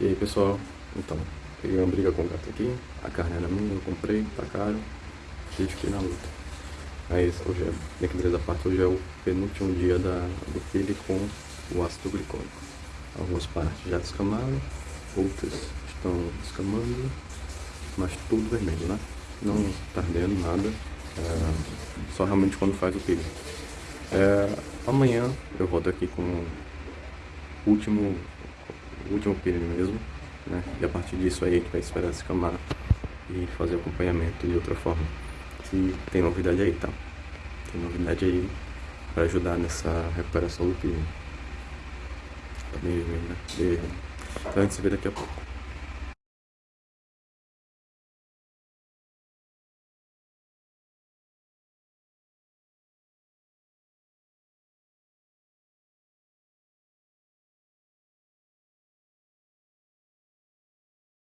E aí pessoal, então, peguei uma briga com o gato aqui, a carne era minha, eu comprei, tá caro, e fiquei na luta. Mas hoje é, brincadeira da parte, hoje é o penúltimo dia da, do filho com o ácido glicônico. Algumas partes já descamaram, outras estão descamando, mas tudo vermelho, né? Não tá ardendo nada, é, só realmente quando faz o peeling. É, amanhã eu volto aqui com o último último período mesmo, né? E a partir disso aí a gente vai esperar descamar e fazer acompanhamento de outra forma. E tem novidade aí, tá? Tem novidade aí para ajudar nessa recuperação do período. Tá vermelho, né? Então a gente se vê daqui a pouco.